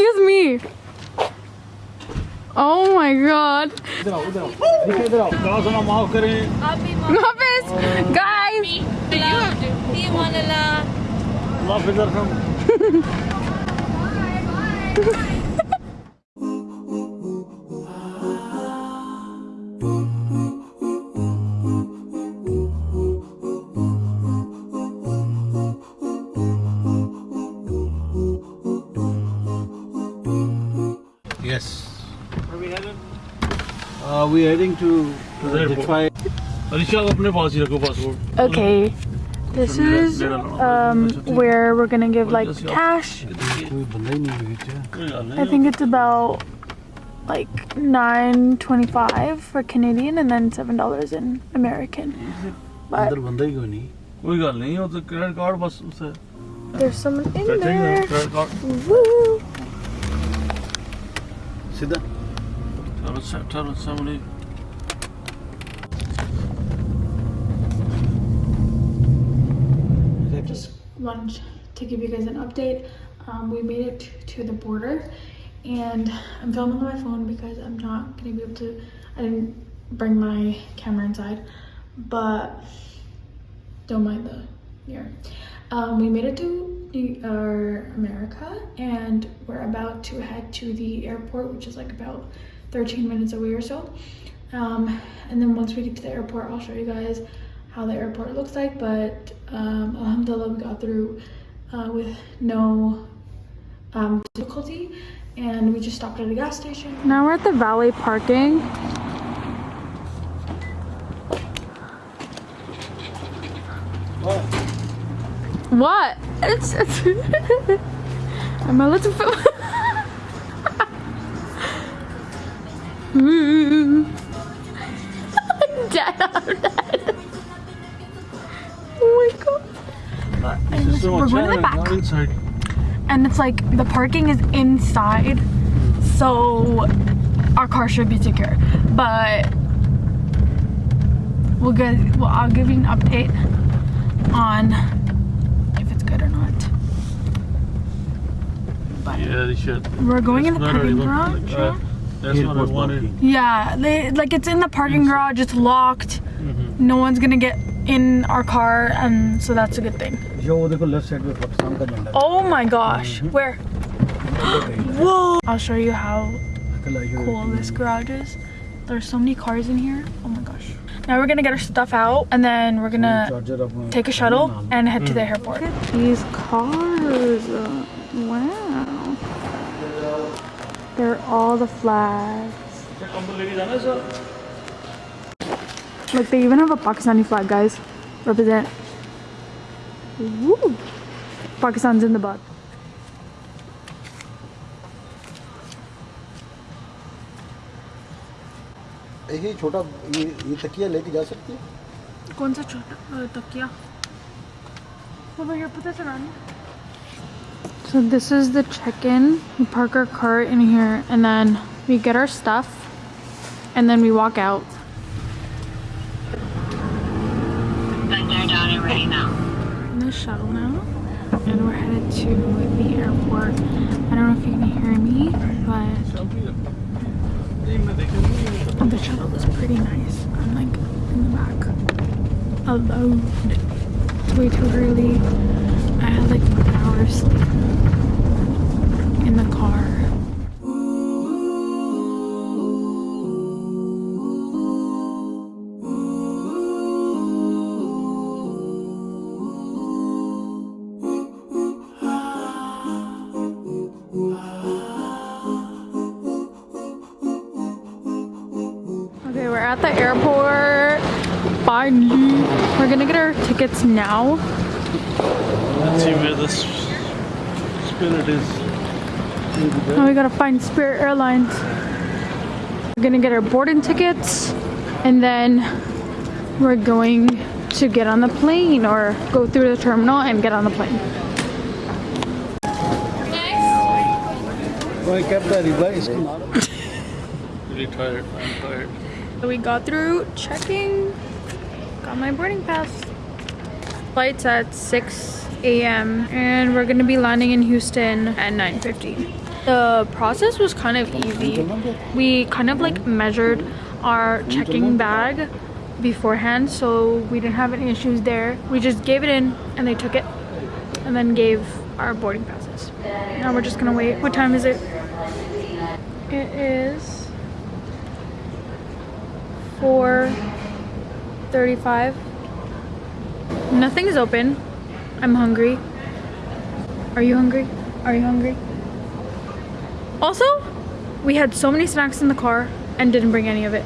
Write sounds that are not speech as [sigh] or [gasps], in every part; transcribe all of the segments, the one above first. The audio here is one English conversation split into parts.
Excuse me. Oh my god. Guys. Love, [laughs] Uh, we are heading to, Detroit. Okay. This is um, where we're gonna give like cash. I think it's about like nine twenty-five for Canadian and then seven dollars in American. But there's someone in there. Woo! Sida. Tell, somebody just wanted to give you guys an update. Um, we made it to the border and I'm filming on my phone because I'm not gonna be able to, I didn't bring my camera inside, but don't mind the mirror. Um, we made it to our America and we're about to head to the airport, which is like about 13 minutes away or so. Um, and then once we get to the airport, I'll show you guys how the airport looks like. But um, alhamdulillah, we got through uh, with no um, difficulty. And we just stopped at a gas station. Now we're at the valet parking. What? It's it's. [laughs] I'm a little. [laughs] dead. I'm dead. Oh my god. This is so We're much going to the back. inside And it's like the parking is inside, so our car should be secure. But we'll get. Well, I'll give you an update on if it's good or not. But yeah they should we're going in the That's not parking really garage. look- that's what I wanted. Parking. Yeah, they like it's in the parking garage. It's locked. Mm -hmm. No one's gonna get in our car, and so that's a good thing. Oh my gosh, mm -hmm. where? [gasps] Whoa! I'll show you how cool this garage is. There's so many cars in here. Oh my gosh. Now we're gonna get our stuff out and then we're gonna take a shuttle and head to the mm. airport. Look at these cars. Uh, wow. They're all the flags. Look, they even have a Pakistani flag, guys. Represent. Woo! Pakistan's in the butt. ये छोटा ये ये तकिया लेके जा सकती है कौन सा छोटा तकिया over here put this around so this is the check-in. We park our car in here and then we get our stuff and then we walk out. Down and ready now. We're in the shuttle now and we're headed to the airport. I don't know if you can hear me but the shuttle is pretty nice. I'm like in the back alone. It's way too early. I had like in the car Okay, we're at the airport. finally. We're gonna get our tickets now. Spirit is. Now we gotta find Spirit Airlines. We're gonna get our boarding tickets and then we're going to get on the plane or go through the terminal and get on the plane. Going kept that device. [laughs] Really tired. I'm tired. We got through checking, got my boarding pass. Flight's at 6 a.m. and we're gonna be landing in Houston at 9.50. The process was kind of easy. We kind of like measured our checking bag beforehand so we didn't have any issues there. We just gave it in and they took it and then gave our boarding passes. Now we're just gonna wait. What time is it? It is 4.35. Nothing is open. I'm hungry. Are you hungry? Are you hungry? Also, we had so many snacks in the car and didn't bring any of it.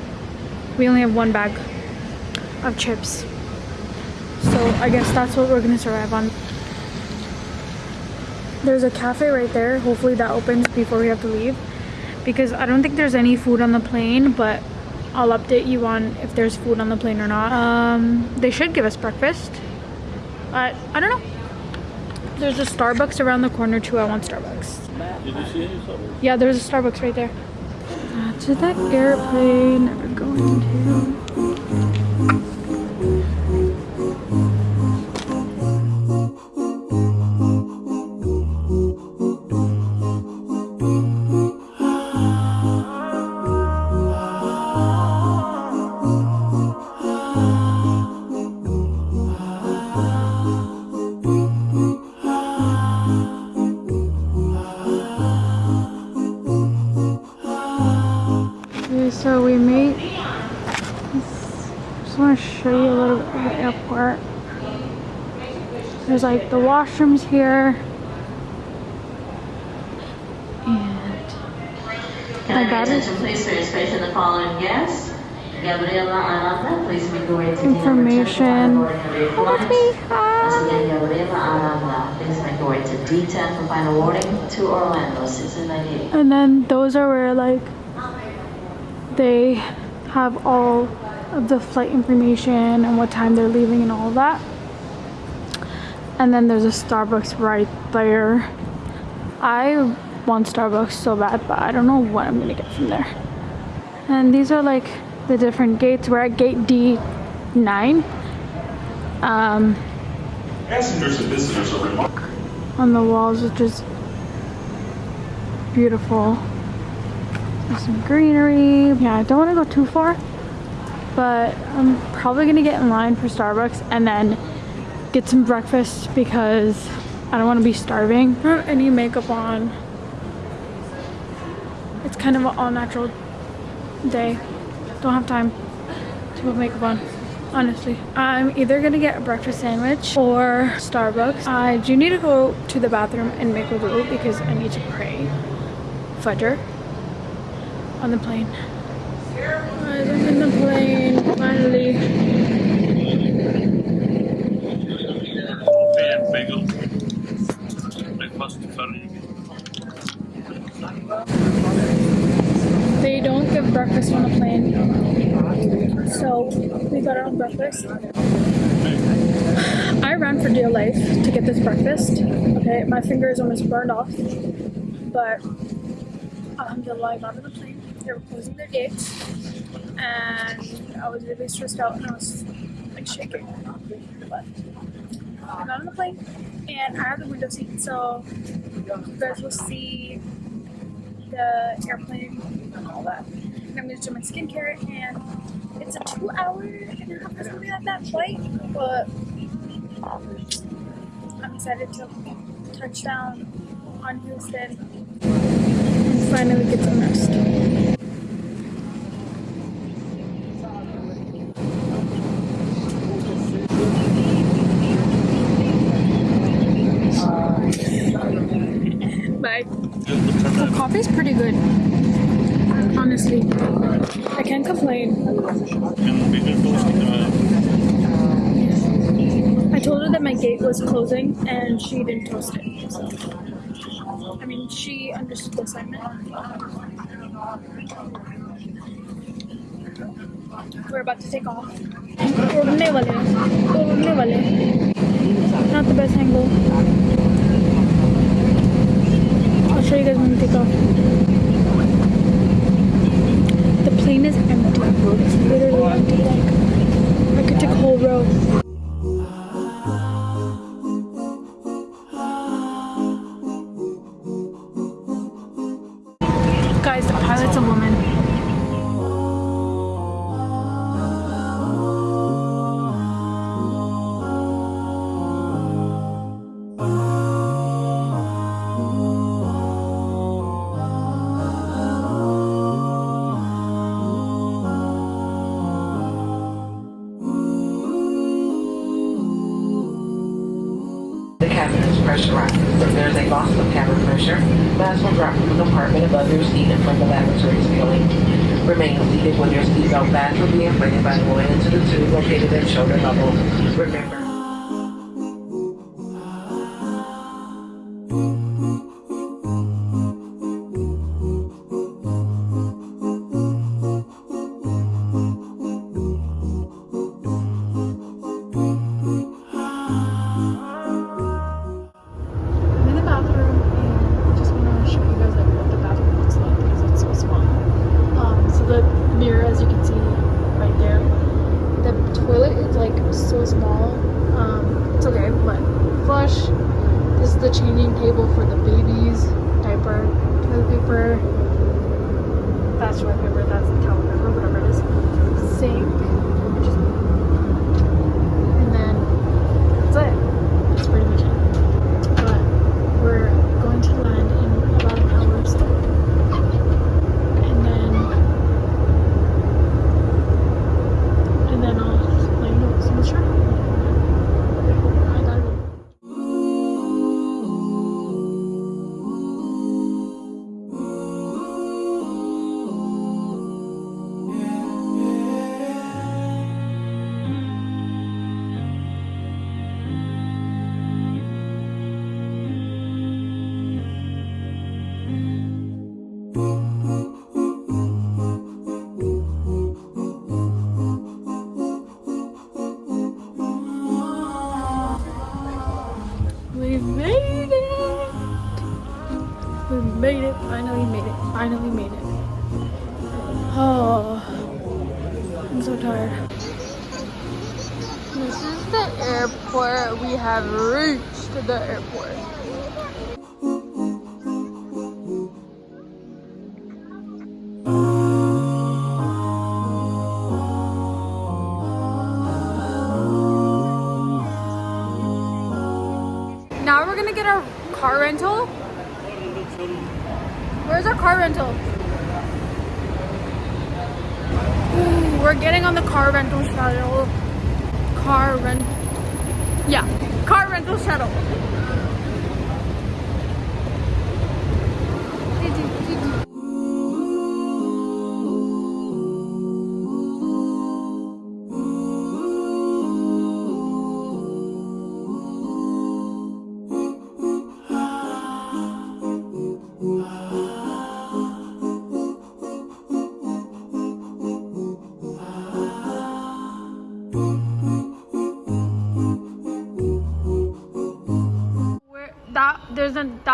We only have one bag of chips. So I guess that's what we're gonna survive on. There's a cafe right there. Hopefully that opens before we have to leave. Because I don't think there's any food on the plane, but I'll update you on if there's food on the plane or not. Um, they should give us breakfast. But I don't know. There's a Starbucks around the corner too. I want Starbucks. Did you see any? Yeah, there's a Starbucks right there. Uh, to that airplane we're going to. Okay, so we made. Just want to show you a little bit of the airport. There's like the washrooms here. And I My bad. have your attention please space in the following guests? Gabriela Aranda, please make your way to Information. your flight. Once again, Gabriela Aranda, please make your way to D10 for final boarding to Orlando, 698. and then those are where like they have all of the flight information and what time they're leaving and all that. And then there's a Starbucks right there. I want Starbucks so bad, but I don't know what I'm gonna get from there. And these are like the different gates. We're at gate D9. Um, Passengers and visitors are reminded. on the walls, which is beautiful. There's some greenery. Yeah, I don't want to go too far, but I'm probably gonna get in line for Starbucks and then get some breakfast because I don't want to be starving. I don't have any makeup on. It's kind of an all natural day. Don't have time to put makeup on. Honestly, I'm either gonna get a breakfast sandwich or Starbucks. I do need to go to the bathroom and make a wudu because I need to pray Fajr on the plane. Guys, I'm in the plane finally. They don't give breakfast on the plane, so we got our own breakfast. I ran for dear life to get this breakfast. Okay, my finger is almost burned off, but alhamdulillah, I got on the plane. They were closing their gates, and I was really stressed out and I was like shaking. But I got on the plane, and I have the window seat, so you guys will see the airplane and all that. And I'm gonna do my skincare and it's a two hour and a half or something like that flight, but I'm excited to touch down on Houston and finally get some rest. Bye. The coffee's pretty good. Honestly. I can't complain. And bigger toast. uh, gate was closing and she didn't toast it. So, I mean, she understood the assignment. We're about to take off. उड़ने वाले हैं, उड़ने वाले हैं. Not the best angle. I'll show you guys when we take off. Plane is empty. It's literally empty. I could take a whole row. At shoulder level. Remember. Toilet. That's the towel Now we're gonna get our car rental. Where's our car rental? Ooh, [sighs] we're getting on the car rental shuttle. Car rent. Yeah, car rental shuttle.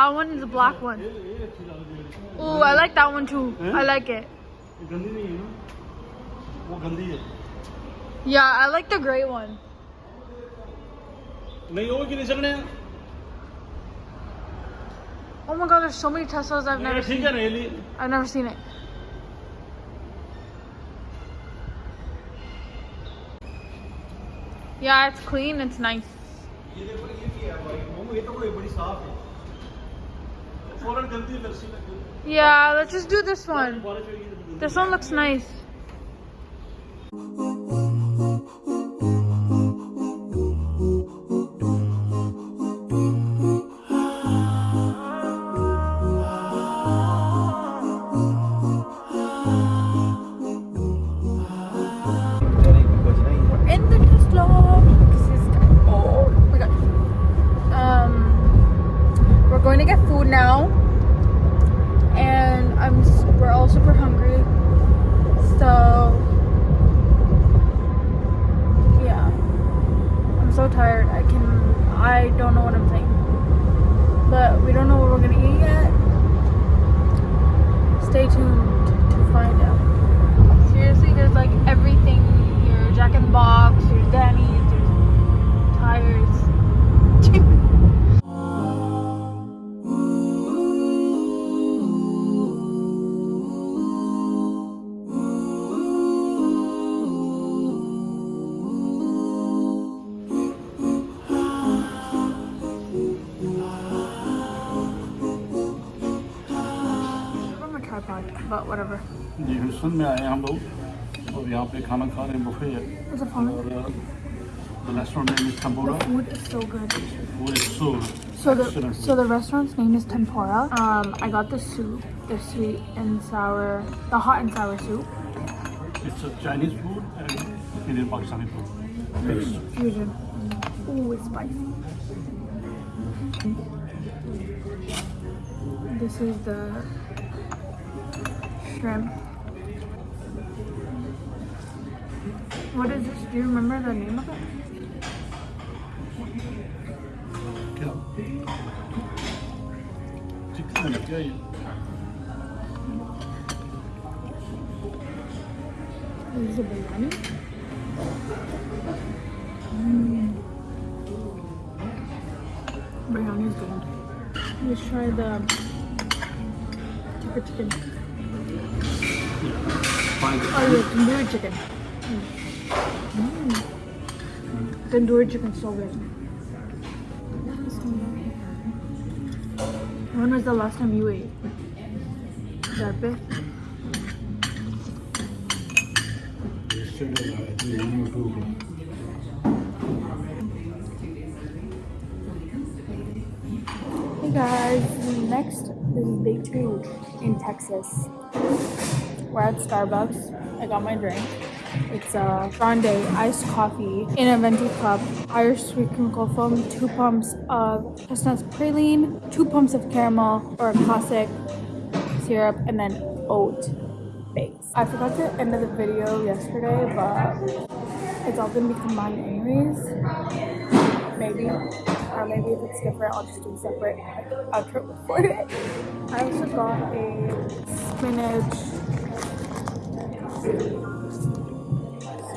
that one and the black one. Oh, I like that one too. Eh? I like it. Yeah, I like the gray one. Oh my god, there's so many Teslas I've never seen. I've never seen it. Yeah, it's clean, it's nice. Yeah, let's just do this one. This one looks nice. Saying. But we don't know what we're gonna eat yet. Stay tuned to find out. Seriously, there's like everything here. Jack in the Box, there's Denny's, there's tires. [laughs] Ji Houston में आए हैं हम लोग और यहाँ पे खाना खा रहे हैं बुफे है What's the fun? और the restaurant name is Tambora. The food is so good. Food is so So the excellent. so the restaurant's name is Tempura. Um, I got the soup, the sweet and sour, the hot and sour soup. It's a Chinese food and Indian Pakistani food. Mixed. Fusion. Ooh, it's spicy. This is the shrimp. What is this? Do you remember the name of it? Is it biryani? Mm. Biryani is good. Let's try the chicken. Yeah, find it. Oh, yeah, tandoori chicken. Mm. Tandoori chicken so good. When was the last time you ate? That big? Hey guys, next is day two in Texas. We're at Starbucks. I got my drink. It's a grande iced coffee in a venti cup, Irish sweet cold foam, two pumps of chestnut praline, two pumps of caramel or a classic syrup, and then oat base. I forgot to end of the video yesterday, but it's all gonna be combined anyways. Maybe. Or maybe if it's different, I'll just do a separate outro for it. I also got a spinach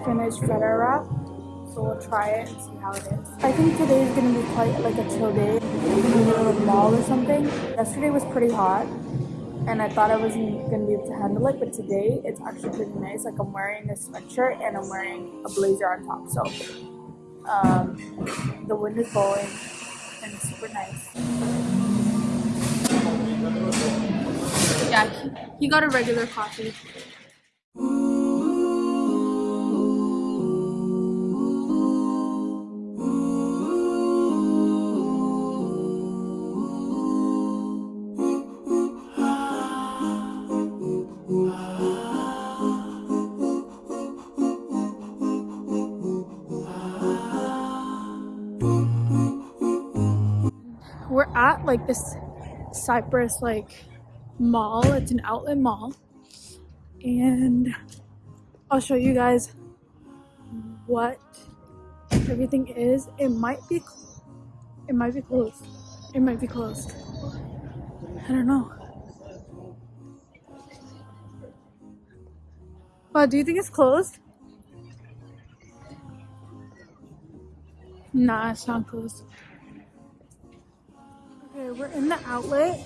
feta wrap. So we'll try it and see how it is. I think today is gonna be quite like a chill day. We're gonna go to the mall or something. Yesterday was pretty hot and I thought I wasn't gonna be able to handle it, but today it's actually pretty nice. Like I'm wearing a sweatshirt and I'm wearing a blazer on top. So um, the wind is blowing and it's super nice. Yeah, he got a regular coffee. We're at like this Cypress like mall. It's an outlet mall. And I'll show you guys what everything is. It might be it might be closed. It might be closed. I don't know. Wow, do you think it's closed? Nah, it's not closed. Okay, we're in the outlet,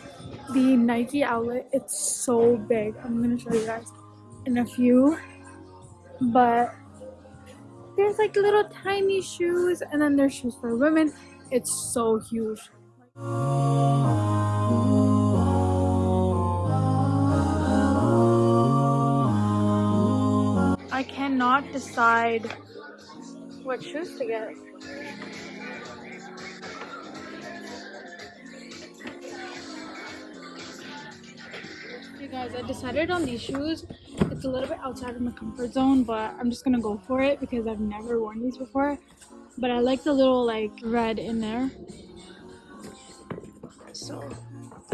the Nike outlet. It's so big. I'm gonna show you guys in a few. But there's like little tiny shoes, and then there's shoes for women. It's so huge. I cannot decide what shoes to get. Hey guys, I decided on these shoes. It's a little bit outside of my comfort zone, but I'm just gonna go for it because I've never worn these before. But I like the little like red in there. So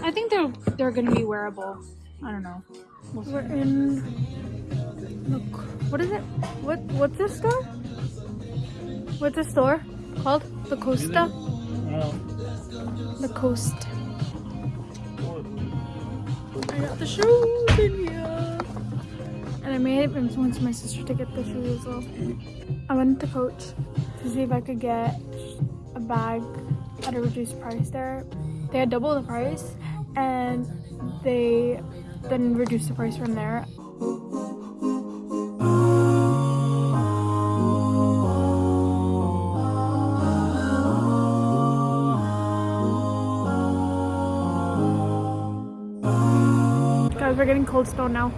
I think they're they're gonna be wearable. I don't know. We're in look what is it? What what's this store? What's this store? called? The Costa? The Coast. I got the shoes in here. And I made it once my sister to get the shoes as well. I went to Coach to see if I could get a bag at a reduced price there. They had double the price and they then reduced the price from there. We're getting Cold Stone now.